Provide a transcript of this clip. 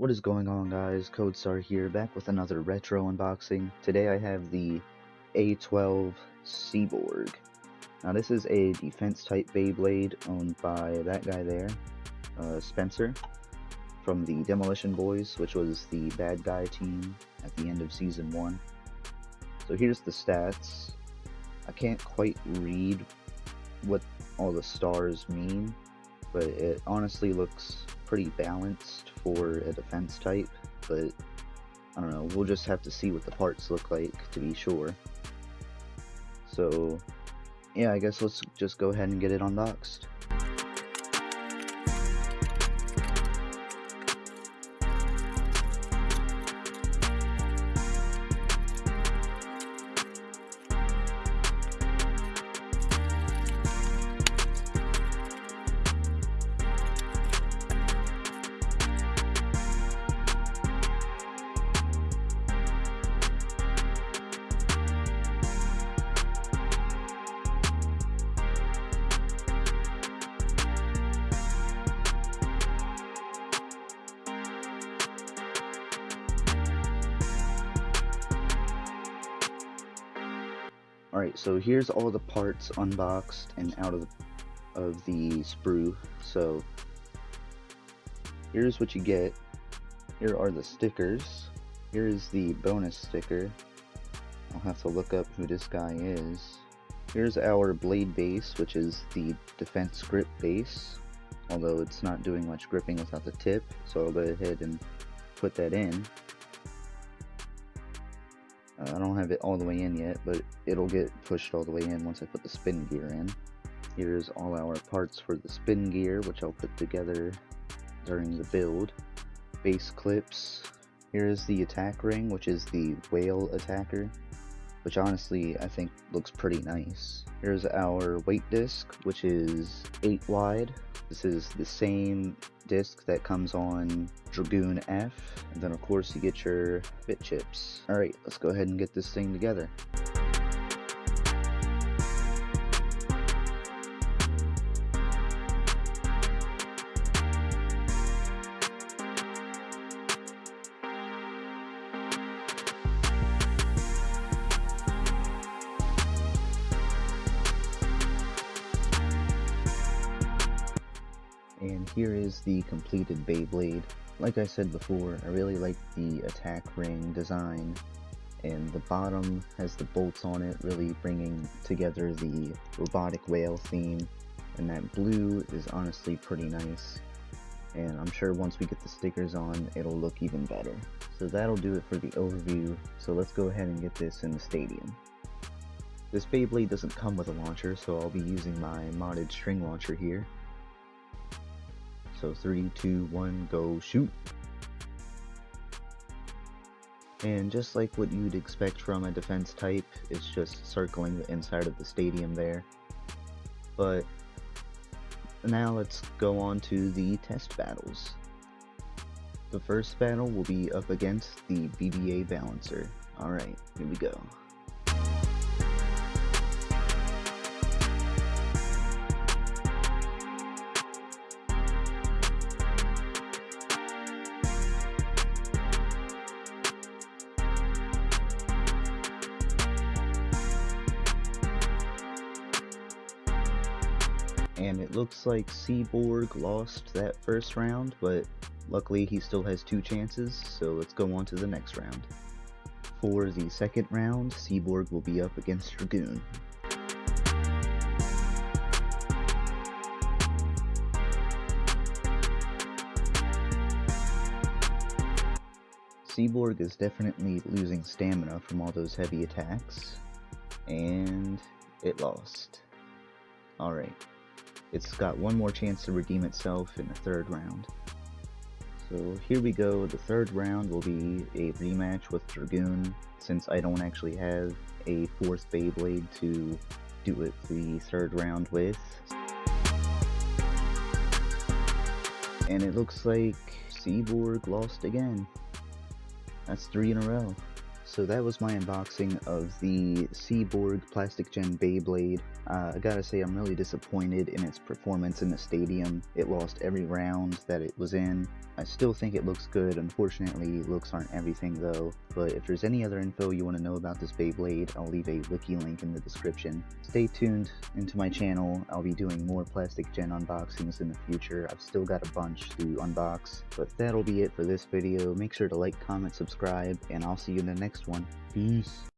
What is going on guys, CodeStar here, back with another retro unboxing. Today I have the A12 Seaborg. Now this is a defense type Beyblade owned by that guy there, uh, Spencer, from the Demolition Boys, which was the bad guy team at the end of Season 1. So here's the stats. I can't quite read what all the stars mean, but it honestly looks pretty balanced for a defense type, but I don't know, we'll just have to see what the parts look like to be sure. So, yeah, I guess let's just go ahead and get it unboxed. Alright, so here's all the parts unboxed and out of of the sprue. So here's what you get. Here are the stickers. Here is the bonus sticker. I'll have to look up who this guy is. Here's our blade base, which is the defense grip base. Although it's not doing much gripping without the tip, so I'll go ahead and put that in. I don't have it all the way in yet, but it'll get pushed all the way in once I put the spin gear in. Here's all our parts for the spin gear, which I'll put together during the build. Base clips. Here's the attack ring, which is the whale attacker, which honestly I think looks pretty nice. Here's our weight disc, which is 8 wide. This is the same disc that comes on Dragoon F. And then of course you get your bit chips. Alright, let's go ahead and get this thing together. Here is the completed Beyblade. Like I said before, I really like the attack ring design, and the bottom has the bolts on it, really bringing together the robotic whale theme, and that blue is honestly pretty nice. And I'm sure once we get the stickers on, it'll look even better. So that'll do it for the overview, so let's go ahead and get this in the stadium. This Beyblade doesn't come with a launcher, so I'll be using my modded string launcher here. So three, two, one, go shoot. And just like what you'd expect from a defense type, it's just circling the inside of the stadium there. But now let's go on to the test battles. The first battle will be up against the BBA Balancer. Alright, here we go. And it looks like Seaborg lost that first round, but luckily he still has two chances, so let's go on to the next round. For the second round, Seaborg will be up against Dragoon. Seaborg is definitely losing stamina from all those heavy attacks, and it lost. Alright, it's got one more chance to redeem itself in the third round. So here we go, the third round will be a rematch with Dragoon, since I don't actually have a fourth Beyblade to do it the third round with. And it looks like Seaborg lost again. That's three in a row. So that was my unboxing of the Seaborg Plastic Gen Beyblade. Uh, I gotta say, I'm really disappointed in its performance in the stadium. It lost every round that it was in. I still think it looks good. Unfortunately, looks aren't everything though. But if there's any other info you want to know about this Beyblade, I'll leave a wiki link in the description. Stay tuned into my channel. I'll be doing more Plastic Gen unboxings in the future. I've still got a bunch to unbox. But that'll be it for this video. Make sure to like, comment, subscribe, and I'll see you in the next one. Peace.